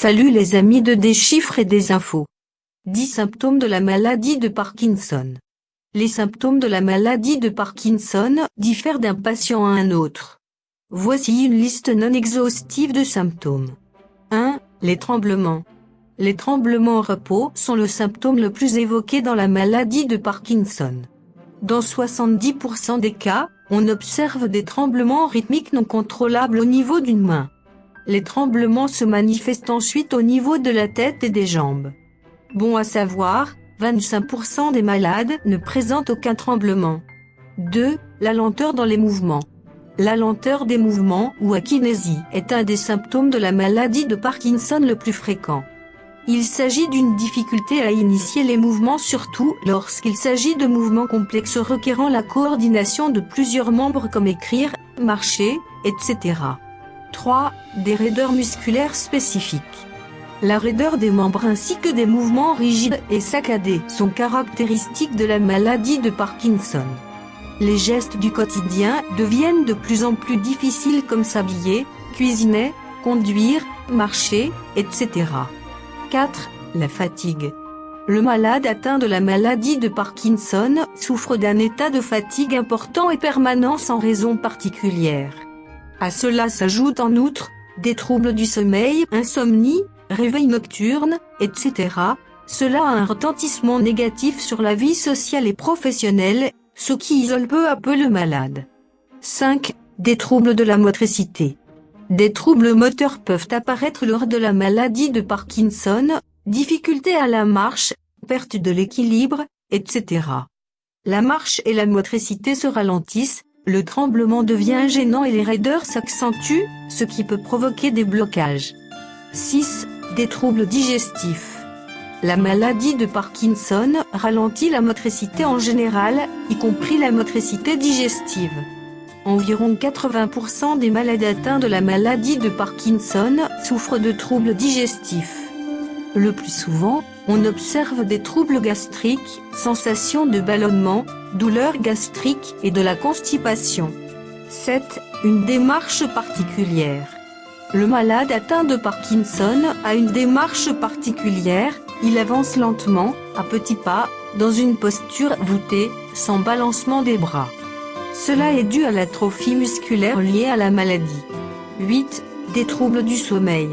Salut les amis de Des et des infos. 10 symptômes de la maladie de Parkinson. Les symptômes de la maladie de Parkinson diffèrent d'un patient à un autre. Voici une liste non exhaustive de symptômes. 1. Les tremblements. Les tremblements au repos sont le symptôme le plus évoqué dans la maladie de Parkinson. Dans 70% des cas, on observe des tremblements rythmiques non contrôlables au niveau d'une main. Les tremblements se manifestent ensuite au niveau de la tête et des jambes. Bon à savoir, 25% des malades ne présentent aucun tremblement. 2. La lenteur dans les mouvements. La lenteur des mouvements ou akinésie est un des symptômes de la maladie de Parkinson le plus fréquent. Il s'agit d'une difficulté à initier les mouvements surtout lorsqu'il s'agit de mouvements complexes requérant la coordination de plusieurs membres comme écrire, marcher, etc. 3. Des raideurs musculaires spécifiques. La raideur des membres ainsi que des mouvements rigides et saccadés sont caractéristiques de la maladie de Parkinson. Les gestes du quotidien deviennent de plus en plus difficiles comme s'habiller, cuisiner, conduire, marcher, etc. 4. La fatigue. Le malade atteint de la maladie de Parkinson souffre d'un état de fatigue important et permanent sans raison particulière. À cela s'ajoutent en outre, des troubles du sommeil, insomnie, réveil nocturne, etc. Cela a un retentissement négatif sur la vie sociale et professionnelle, ce qui isole peu à peu le malade. 5. Des troubles de la motricité. Des troubles moteurs peuvent apparaître lors de la maladie de Parkinson, difficultés à la marche, perte de l'équilibre, etc. La marche et la motricité se ralentissent, le tremblement devient gênant et les raideurs s'accentuent, ce qui peut provoquer des blocages. 6. Des troubles digestifs. La maladie de Parkinson ralentit la motricité en général, y compris la motricité digestive. Environ 80% des malades atteints de la maladie de Parkinson souffrent de troubles digestifs. Le plus souvent, on observe des troubles gastriques, sensations de ballonnement, douleurs gastriques et de la constipation. 7. Une démarche particulière. Le malade atteint de Parkinson a une démarche particulière, il avance lentement, à petits pas, dans une posture voûtée, sans balancement des bras. Cela est dû à l'atrophie musculaire liée à la maladie. 8. Des troubles du sommeil.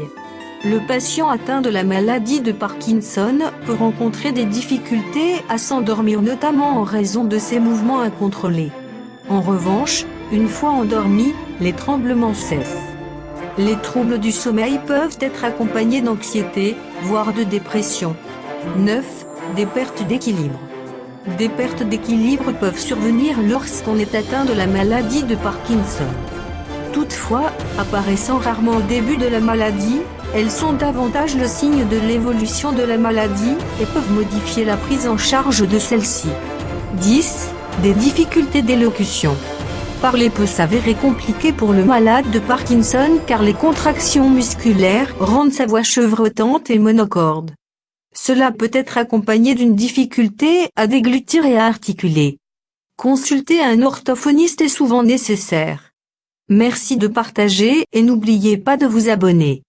Le patient atteint de la maladie de Parkinson peut rencontrer des difficultés à s'endormir notamment en raison de ses mouvements incontrôlés. En revanche, une fois endormi, les tremblements cessent. Les troubles du sommeil peuvent être accompagnés d'anxiété, voire de dépression. 9. Des pertes d'équilibre. Des pertes d'équilibre peuvent survenir lorsqu'on est atteint de la maladie de Parkinson. Toutefois, apparaissant rarement au début de la maladie, elles sont davantage le signe de l'évolution de la maladie, et peuvent modifier la prise en charge de celle-ci. 10. Des difficultés d'élocution. Parler peut s'avérer compliqué pour le malade de Parkinson car les contractions musculaires rendent sa voix chevrotante et monocorde. Cela peut être accompagné d'une difficulté à déglutir et à articuler. Consulter un orthophoniste est souvent nécessaire. Merci de partager et n'oubliez pas de vous abonner.